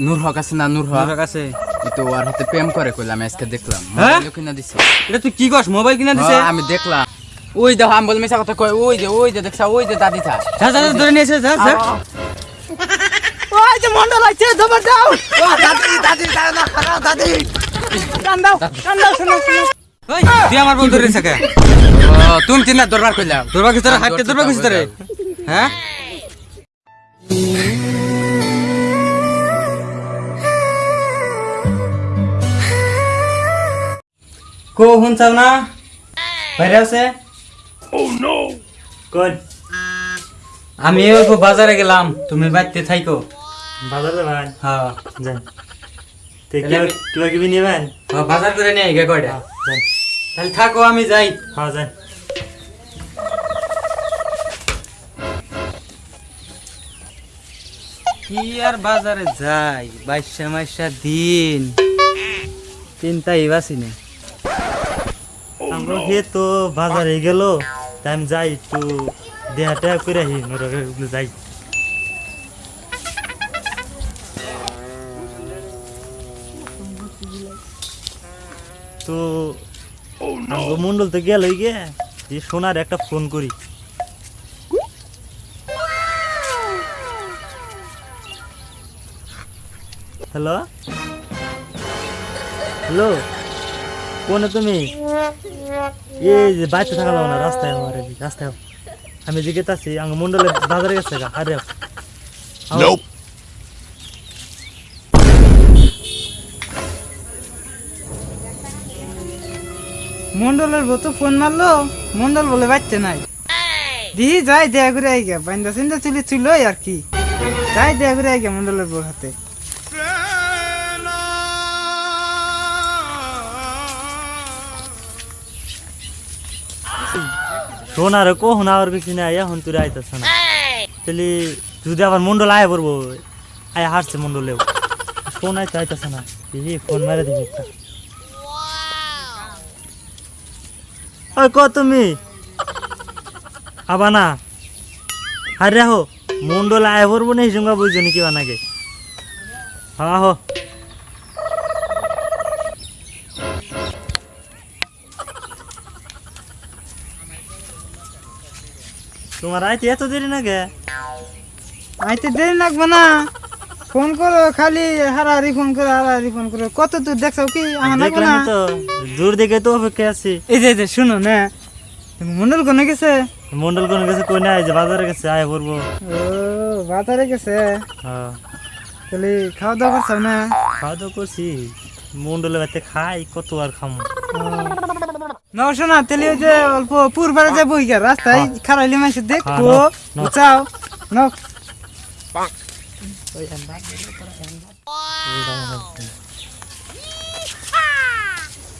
নূর হক আছে না নূর হক? ই তো ওর হাতে প্রেম করে কইলাম আজকে দেখলাম। হ্যাঁ? মোবাইলও কিনা দিছে। এটা তুই কি কস মোবাইল কিনা দিছে? হ্যাঁ, আমি দেখলাম। ওই দেখো আমি বল মিশা কথা কই ওই যে ওই যে দেখছা ওই যে দাদি থা যা যা ধরে নিয়েছে যা যা। ওই যে মন্ডল আছে ধবার দাও। ও দাদি দাদি দাদি খারাপ দাদি। টান দাও টান দাও শোনো শোনো। ওই তুই আমার বন্ধু রে সাকা ও তুমি চিন্তা দরবার তোর হাইটে তোর বাকি তোরে হ্যাঁ? কো হুন চাও না? বাইরে আছে? কোন আমি অল্প বাজারে গেলাম তুমি বাড়িতে থাইকো। বাজারে ভাই? হ্যাঁ যান কিবা কিবা নিবেন হ্যাঁ, বাজার করে নিয়ে গে কয়টা? তাহলে থাকো আমি যাই। হ্যাঁ যান কি আর বাজারে যাই? বাইশা মাইশা দিন। তিনটাই বাসি নেই আমরা হে তো বাজারে গেল তাই আমি যাই একটু দেহাটা করে আহি নরকে যাই। তো মন্ডল তো গেল গিয়ে, যে সোনার একটা ফোন করি। হ্যালো? হ্যালো? কোনে তুমি? এই যে বাইতে থাকা না রাস্তায় আমার রাস্তায় আমি জিজ্ঞে আছি আঙ্গ মন্ডলে বাজারে গেছে গা আরে মন্ডলের বউ তো ফোন মারলো মন্ডল বলে বাচ্চা নাই। দি যাই দেয়া করে আই গে বাইন্দা সিন্দা চুলি ছিল আর কি। যাই দেয়া করে আই গে মন্ডলের বউর হাতে। আর কখন আর কিছু না এখন তুই আইতেছ না। তাহলে যদি আবার মন্ডল আয় পড়ব, আয় হারছে মন্ডলেও। ফোন আইতে আইতেছে না। এই ফোন মেরে দিবি একটা। ওই ক তুমি? আবা না আরে হো মন্ডল আয় পড়ব না, এই সঙ্গে বুঝছ নাকি। বানাকে হ্যাঁ হো। তোমার আইতে এত দেরি না গে আইতে দেরি লাগবে না। ফোন করো খালি হারাহারি ফোন করো হারাহারি ফোন করো। কত দূর দেখছ কি? দেখলাম তো দূর দেখে তো অপেক্ষা আছি। এই যে এই যে শুনো না। মন্ডল কোনে গেছে? মন্ডল কোন গেছে কই না এই যে বাজারে গেছে আয় পড়ব। ও বাজারে গেছে? হ্যাঁ। তাহলে খাওয়া দাওয়া করছ না? খাওয়া দাওয়া করছি। মন্ডলে বাড়িতে খাই কত আর খামো। নাও শোনা তাহলে ওই যে অল্প পূর্বারে যে বই রাস্তায় খারাইলে মাসে দেখো হ্যাঁ, নাও, নাও। চাও নাও।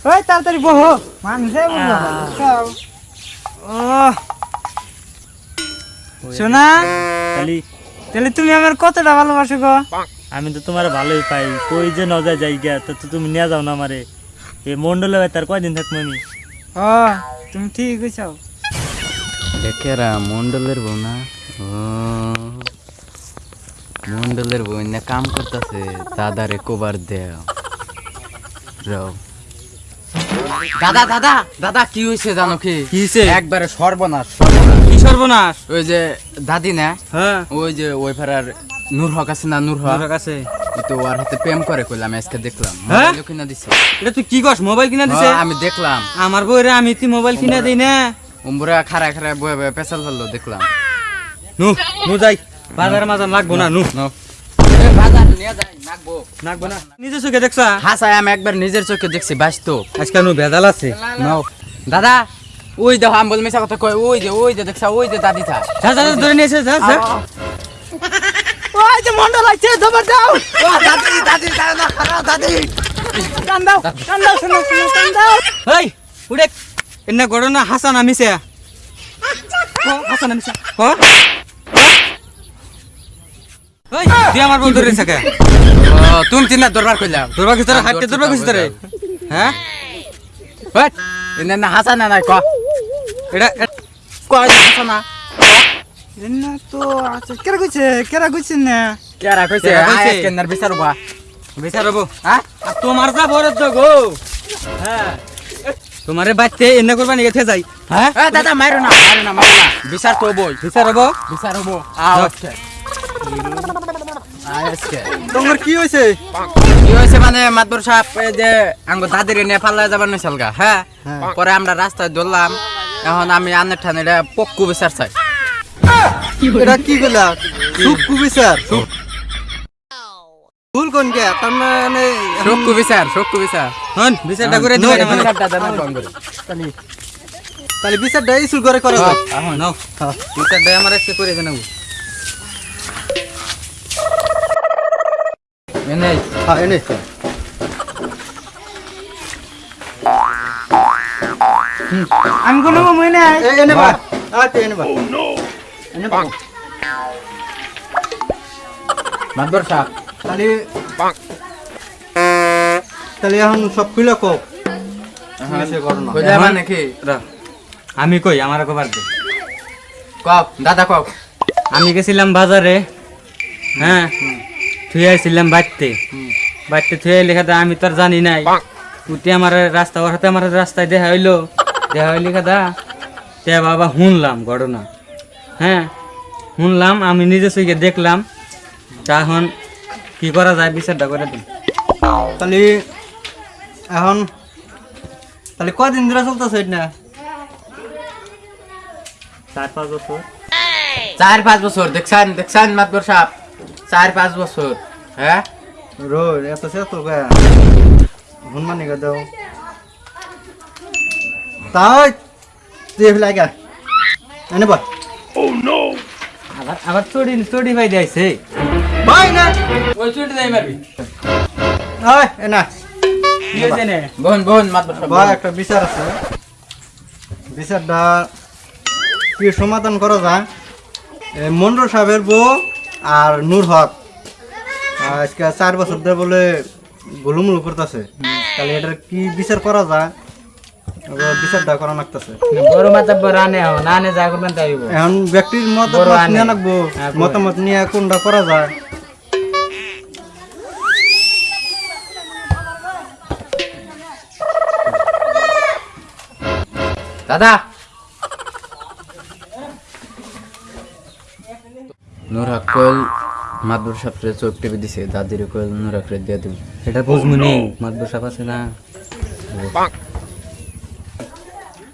ওই তাড়াতাড়ি বহো মানুষে বলব চাও ও শোনা খালি তাহলে তুমি আমার কতটা ভালোবাসো গো? আমি তো তোমার ভালোই পাই কই যে ন যায় যাই গিয়া তো তুমি নিয়ে যাও না আমারে। এই মন্ডলে আর কয়দিন থাকব আমি? ও তুমি ঠিক কইছো দেখেরা মন্ডলের বউ না? ও মন্ডলের বউ না কাম করতেছে দাদারে কোবার দেও। রাও দাদা দাদা দাদা কি হয়েছে জানো কি? কি হইছে? একবারে সর্বনাশ সর্বনাশ। কি সর্বনাশ? ওই যে দাদি না হ্যাঁ। ওই যে ওই ফেরার নূর হক আছে না নূর হক? ই তো হাতে প্রেম করে কইলাম আজকে দেখলাম। হ্যাঁ? কিনা দিছে। এটা তুই কি কস মোবাইল কিনা দিছে? হ্যাঁ, আমি দেখলাম। আমার আমি তুই মোবাইল কিনা দেই না। উমরা খারা খারা বয়ে বয়ে পেছাল ফেলল দেখলাম। নু নু যাই। বাজারে মাজার লাগবো না নু নাও। এ, বাজার নিয়ে যাই, নাকবো। লাগবো না। নিজে চোখে দেখছা? হাসাই আমি একবার নিজের চোখে দেখছি বাস্তব আজকে নু ভেজাল আছে। নাও দাদা ওই দেখো আমি বল মিশা কথা কই ওই যে ওই যে দেখছা ওই যে দাদি থা যা যা যা, ধরে নিয়েছে যা যা। ওই যে মন্ডল আছে ধবার দাও। ও দাদি দাদি দাদা খারাপ দাদি। টান দাও দাও শোনো শোনো দাও। এই উড়ে। এনে ঘটনা হাসান আমিছে হাসান আমিছে হ ওই তুই আমার বন্ধু রে সাকা ও তুমি চিন্তা দরবার কইলাম তোর বাকি তোর হাইটে তোর বাকি হ্যাঁ? হট এনে না হাসা না নাই ক। এটা ক হাসা না। না তো আচ্ছা কেরা কইছে? কেরা কইছে না? কেরা কইছে? কেরা কইছে? আয় কেন্দার বিচারবা বিচার হ্যাঁ? আর তোমার যা বরদ গো হ্যাঁ। তোমারে বাচ্চা এনে করবা নিয়ে যাই? হ্যাঁ? দাদা মারো না। মারো না মারো না। বিচার তো বই বিচার হব? বিচার হব। আজকে। তোমার কি হয়েছে কি হয়েছে মানে মাতবর সাহেব এই যে আঙ্গ দাদির নিয়ে পাল্লা যাবার নইছিল গা হ্যাঁ? পরে আমরা রাস্তায় ধরলাম। এখন আমি আনের ঠানে পক্কু বিচার চাই। এটা কি করলা সুকু বিচার ভুল কোন কে? তার মানে সক্কু বিচার সক্কু বিচার হন বিচারটা করে দিবেন মানে বিচারটা দেন ফোন করে। তাহলে বিচারটা ইস্যু করে করে দাও এখন নাও। বিচারটা আমার আজকে করে দেন এনে হ্যাঁ এনে আমি কোনো মনে নাই। এনে বা আচ্ছা এনে বা এনে বা মাতবর সাহেব তাহলে তাহলে এখন সব খুলে কো কইলা মানে কি আমি কই আমার কবার দে কক দাদা কক আমি গেছিলাম বাজারে হ্যাঁ থুয়ে আসছিলাম বাড়তে বাড়তে থুয়ে লেখাতে আমি তো আর জানি নাই উঠে আমার রাস্তা ওর হাতে আমার রাস্তায় দেখা হইল দেখা হইলি খাদা তে বাবা শুনলাম ঘটনা হ্যাঁ শুনলাম আমি নিজে সইকে দেখলাম। তা এখন কি করা যায় বিচারটা করে দিন। তাহলে এখন তাহলে কদিন ধরে চলতেছে এটা? চার পাঁচ বছর। চার পাঁচ বছর দেখছেন দেখছেন মাতবর সাহেব? চার পাঁচ বছর হ্যাঁ? রো এত সে তো গা হনুমানি গা দাও? তাও তুই ফেলাই গা এনে বল। আবার আবার ভাই ভাই না। ওই মারবি। কি নে? ভাই একটা বিচার আছে। বিচারটা কি সমাধান করা যায়? এই মন্ডল সাহেবের বউ আর নূর হক। আজকে চার বছর ধরে বলে গুলুমুলু করতেছে। তাহলে এটার কি বিচার করা যায়? করা লাগতেছে। বড় যা করবেন তাই এখন ব্যক্তির মতামত। নিয়ে রাখব হ্যাঁ, মতামত নিয়ে কোনটা করা যায়? দাদা! নুরা চোখ টিপে দিছে দাদির কল নুরা করে দিয়ে দিব। এটা বুঝমু নি। মাতবর সাপ আছে না?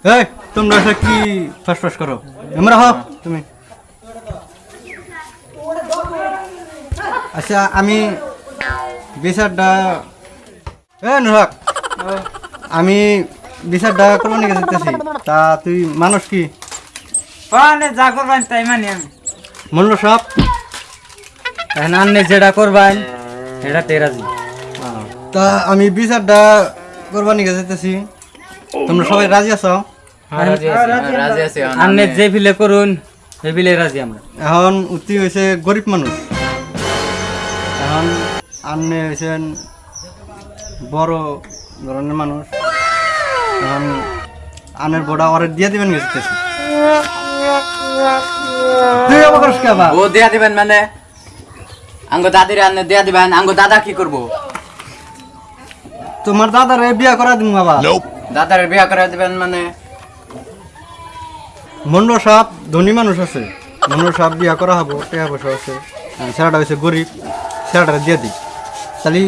এই তোমরা সব কি ফাঁস করো? আমরা হ তুমি। আচ্ছা আমি বিচারটা এ নুরাক আমি বিচারটা করব নাকি যেতেছি তা তুই মানুষ কি? যা করবেন তাই মানি আমি। মন্ডল সাপ এখন আনলে যেটা করবেন এটা তেরাজি তা আমি বিচারটা করব নাকি যেতেছি তোমরা সবাই রাজি আছো? এখন যে ফিলে করুন সে ফিলে রাজি আমরা। এখন উত্তি হয়েছে গরিব মানুষ। এখন আপনি হয়েছেন বড় ধরনের মানুষ। এখন আনের বড়া অর্ডার দিয়ে দিবেন গেছে? ও দিয়া দিবেন মানে? আঙ্গ দাদির আনে দিয়া দিবেন। আঙ্গ দাদা কি করব? তোমার দাদার বিয়া করা দিন বাবা দাদার বিয়া করে দিবেন মানে? মন্ডল সাপ ধনী মানুষ আছে। মন্ডল সাপ বিয়া করা হব টাকা পয়সা আছে। ছেলেটা হয়েছে গরিব ছেলেটা দিয়ে দিই। তাহলে।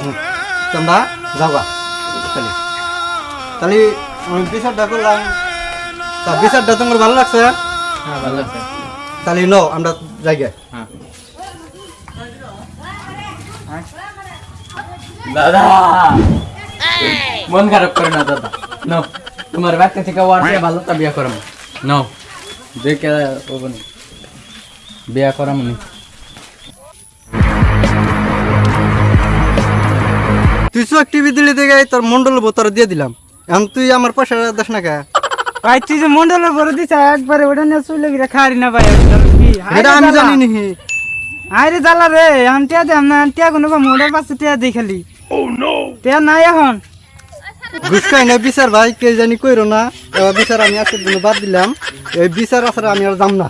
হুম, তোমরা যাওয়া তাহলে। তাহলে বিচারটা করলাম। তা বিচারটা তোমার ভালো লাগছে? হ্যাঁ ভালো আছে তাহলে নো আমরা জায়গায় হ্যাঁ। দাদা! মন খারাপ করে না দাদা। নাও তোমার ব্যক্তি থেকে ওয়ার্ডে ভালো তা বিয়া করাম। নাও দেখে ওবন বিয়া করাম নি। তুই চোখ টিভি দিলি দেখে তোর মন্ডল বোতর দিয়ে দিলাম। এখন তুই আমার পয়সা দেখ না কে? ভাই তুই যে মন্ডলের বড় দিছ একবারে ওটা নিয়ে চলে গিয়ে খারি না ভাই এটা আমি জানি নি। আরে জ্বালা রে এখন টিয়া দে না টিয়া কোনো মোড়ের পাশে টিয়া দেই খালি টিয়া নাই এখন। খাই না বিচার ভাই, কে জানি কইরো না। বিচার আমি আজকের দিনে বাদ দিলাম। এই বিচার আসার আমি আর যাম না।